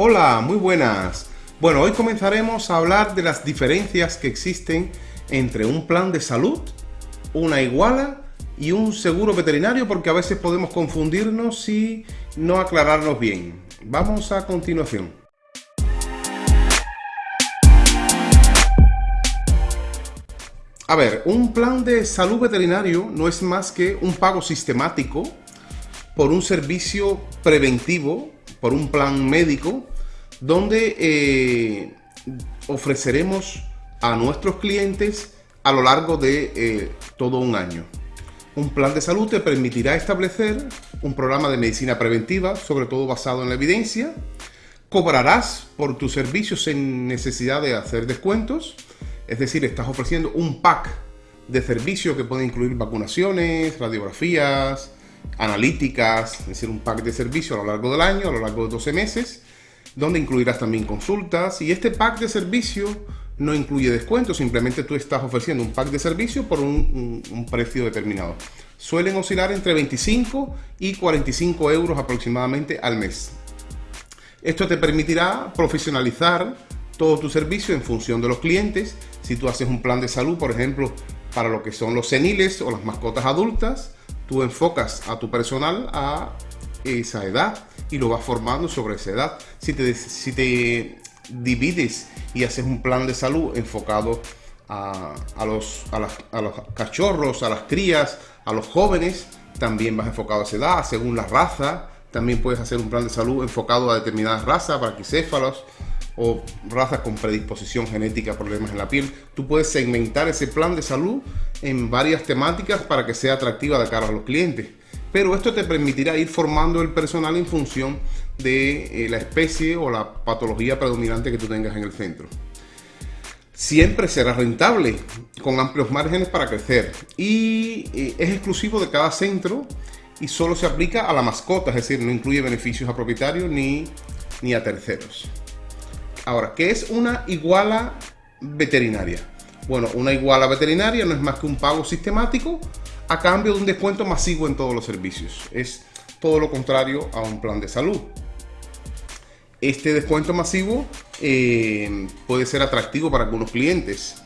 Hola, muy buenas. Bueno, hoy comenzaremos a hablar de las diferencias que existen entre un plan de salud, una iguala y un seguro veterinario porque a veces podemos confundirnos y no aclararnos bien. Vamos a continuación. A ver, un plan de salud veterinario no es más que un pago sistemático por un servicio preventivo, por un plan médico, donde eh, ofreceremos a nuestros clientes a lo largo de eh, todo un año. Un plan de salud te permitirá establecer un programa de medicina preventiva, sobre todo basado en la evidencia. Cobrarás por tus servicios sin necesidad de hacer descuentos es decir, estás ofreciendo un pack de servicios que puede incluir vacunaciones, radiografías, analíticas, es decir, un pack de servicios a lo largo del año, a lo largo de 12 meses, donde incluirás también consultas. Y este pack de servicio no incluye descuentos, simplemente tú estás ofreciendo un pack de servicio por un, un precio determinado. Suelen oscilar entre 25 y 45 euros aproximadamente al mes. Esto te permitirá profesionalizar todo tu servicio en función de los clientes. Si tú haces un plan de salud, por ejemplo, para lo que son los seniles o las mascotas adultas, tú enfocas a tu personal a esa edad y lo vas formando sobre esa edad. Si te, si te divides y haces un plan de salud enfocado a, los, a, los cachorros, a las crías, a los jóvenes, también vas enfocado a esa edad, según la raza. También puedes hacer un plan de salud enfocado a determinadas razas, braquicéfalos, o razas con predisposición genética a problemas en la piel. Tú puedes segmentar ese plan de salud en varias temáticas para que sea atractiva de cara a los clientes. Pero esto te permitirá ir formando el personal en función de eh, la especie o la patología predominante que tú tengas en el centro. Siempre será rentable, con amplios márgenes para crecer. Y eh, es exclusivo de cada centro y solo se aplica a la mascota, es decir, no incluye beneficios a propietarios ni, ni a terceros. Ahora, ¿qué es una iguala veterinaria? Bueno, una iguala veterinaria no es más que un pago sistemático a cambio de un descuento masivo en todos los servicios. Es todo lo contrario a un plan de salud. Este descuento masivo eh, puede ser atractivo para algunos clientes.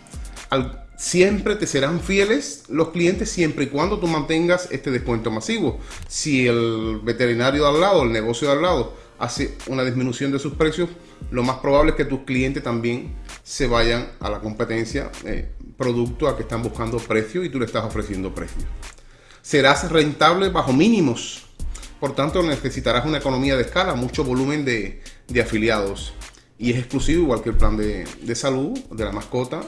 siempre te serán fieles los clientes siempre y cuando tú mantengas este descuento masivo. Si el veterinario de al lado, el negocio de al lado, hace una disminución de sus precios, lo más probable es que tus clientes también se vayan a la competencia eh, producto a que están buscando precio y tú le estás ofreciendo precio. Serás rentable bajo mínimos, por tanto necesitarás una economía de escala, mucho volumen de, afiliados y es exclusivo igual que el plan de, salud de la mascota,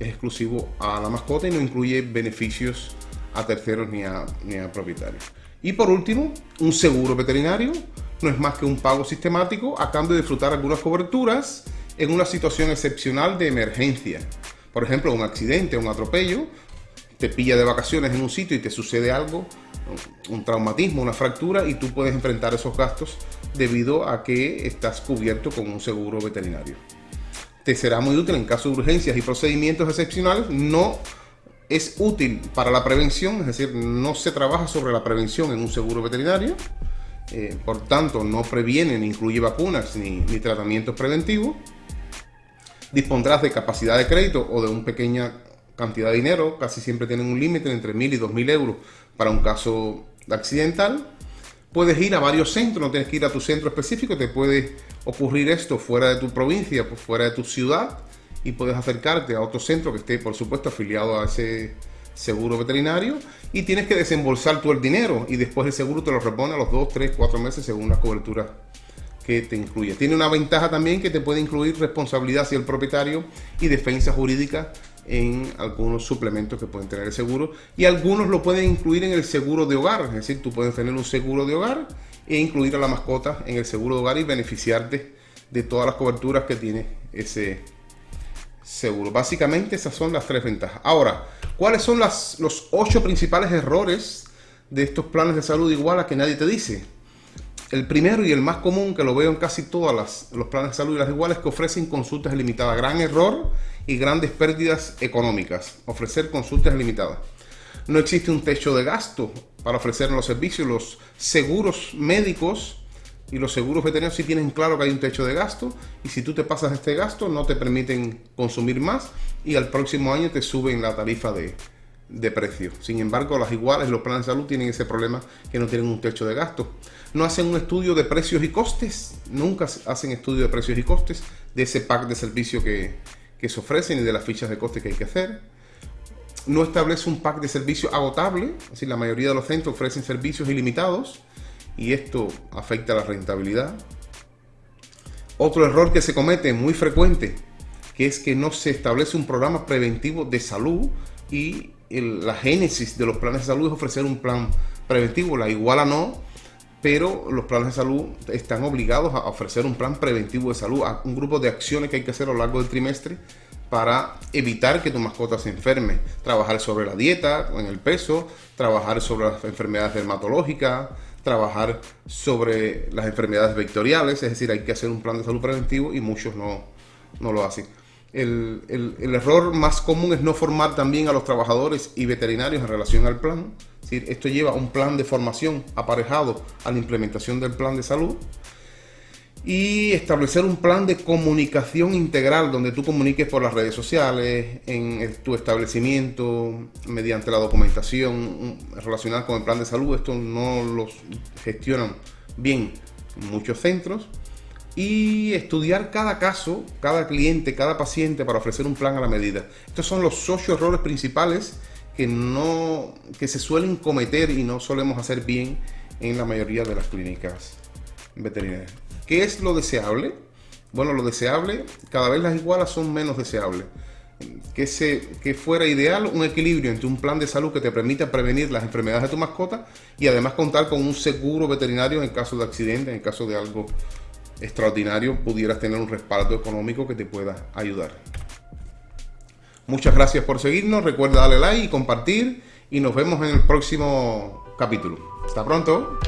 es exclusivo a la mascota y no incluye beneficios a terceros ni a, ni a propietarios. Y por último, un seguro veterinario no es más que un pago sistemático a cambio de disfrutar algunas coberturas en una situación excepcional de emergencia. Por ejemplo, un accidente, un atropello, te pilla de vacaciones en un sitio y te sucede algo, un traumatismo, una fractura, y tú puedes enfrentar esos gastos debido a que estás cubierto con un seguro veterinario. Te será muy útil en caso de urgencias y procedimientos excepcionales. No es útil para la prevención, es decir, no se trabaja sobre la prevención en un seguro veterinario. Eh, por tanto no previene ni incluye vacunas ni, tratamientos preventivos, dispondrás de capacidad de crédito o de una pequeña cantidad de dinero, casi siempre tienen un límite entre 1.000 y 2.000 euros para un caso accidental. Puedes ir a varios centros, no tienes que ir a tu centro específico, te puede ocurrir esto fuera de tu provincia, pues, fuera de tu ciudad. Y puedes acercarte a otro centro que esté, por supuesto, afiliado a ese seguro veterinario y tienes que desembolsar tú el dinero y después el seguro te lo repone a los 2, 3, 4 meses según la cobertura que te incluye. Tiene una ventaja también que te puede incluir responsabilidad hacia el propietario y defensa jurídica en algunos suplementos que pueden tener el seguro y algunos lo pueden incluir en el seguro de hogar, es decir, tú puedes tener un seguro de hogar e incluir a la mascota en el seguro de hogar y beneficiarte de todas las coberturas que tiene ese seguro. Básicamente esas son las tres ventajas. Ahora, ¿cuáles son las, los ocho principales errores de estos planes de salud igual a que nadie te dice? El primero y el más común que lo veo en casi todos los planes de salud y las iguales que ofrecen consultas limitadas. Gran error y grandes pérdidas económicas. Ofrecer consultas limitadas. No existe un techo de gasto para ofrecer los servicios. Los seguros médicos Y los seguros veterinarios sí tienen claro que hay un techo de gasto y si tú te pasas este gasto no te permiten consumir más y al próximo año te suben la tarifa de, de precio. Sin embargo, las iguales, los planes de salud tienen ese problema que no tienen un techo de gasto. No hacen un estudio de precios y costes, nunca hacen estudio de precios y costes de ese pack de servicio que, que se ofrecen y de las fichas de coste que hay que hacer. No establece un pack de servicio agotable, es decir, la mayoría de los centros ofrecen servicios ilimitados y esto afecta a la rentabilidad. Otro error que se comete muy frecuente, que es que no se establece un programa preventivo de salud y la génesis de los planes de salud es ofrecer un plan preventivo, la iguala no, pero los planes de salud están obligados a ofrecer un plan preventivo de salud, un grupo de acciones que hay que hacer a lo largo del trimestre para evitar que tu mascota se enferme. Trabajar sobre la dieta, en el peso, trabajar sobre las enfermedades dermatológicas, trabajar sobre las enfermedades vectoriales, es decir, hay que hacer un plan de salud preventivo y muchos no, no lo hacen. El, error más común es no formar también a los trabajadores y veterinarios en relación al plan. Esto lleva un plan de formación aparejado a la implementación del plan de salud y establecer un plan de comunicación integral donde tú comuniques por las redes sociales, en tu establecimiento, mediante la documentación relacionada con el plan de salud. Esto no los gestionan bien muchos centros y estudiar cada caso, cada cliente, cada paciente para ofrecer un plan a la medida. Estos son los ocho errores principales que, no, que se suelen cometer y no solemos hacer bien en la mayoría de las clínicas veterinarias. ¿Qué es lo deseable? Bueno, lo deseable, cada vez las igualas son menos deseables. Que, se, que fuera ideal un equilibrio entre un plan de salud que te permita prevenir las enfermedades de tu mascota y además contar con un seguro veterinario en caso de accidente, en caso de algo extraordinario pudieras tener un respaldo económico que te pueda ayudar. Muchas gracias por seguirnos, recuerda darle like y compartir y nos vemos en el próximo capítulo. Hasta pronto.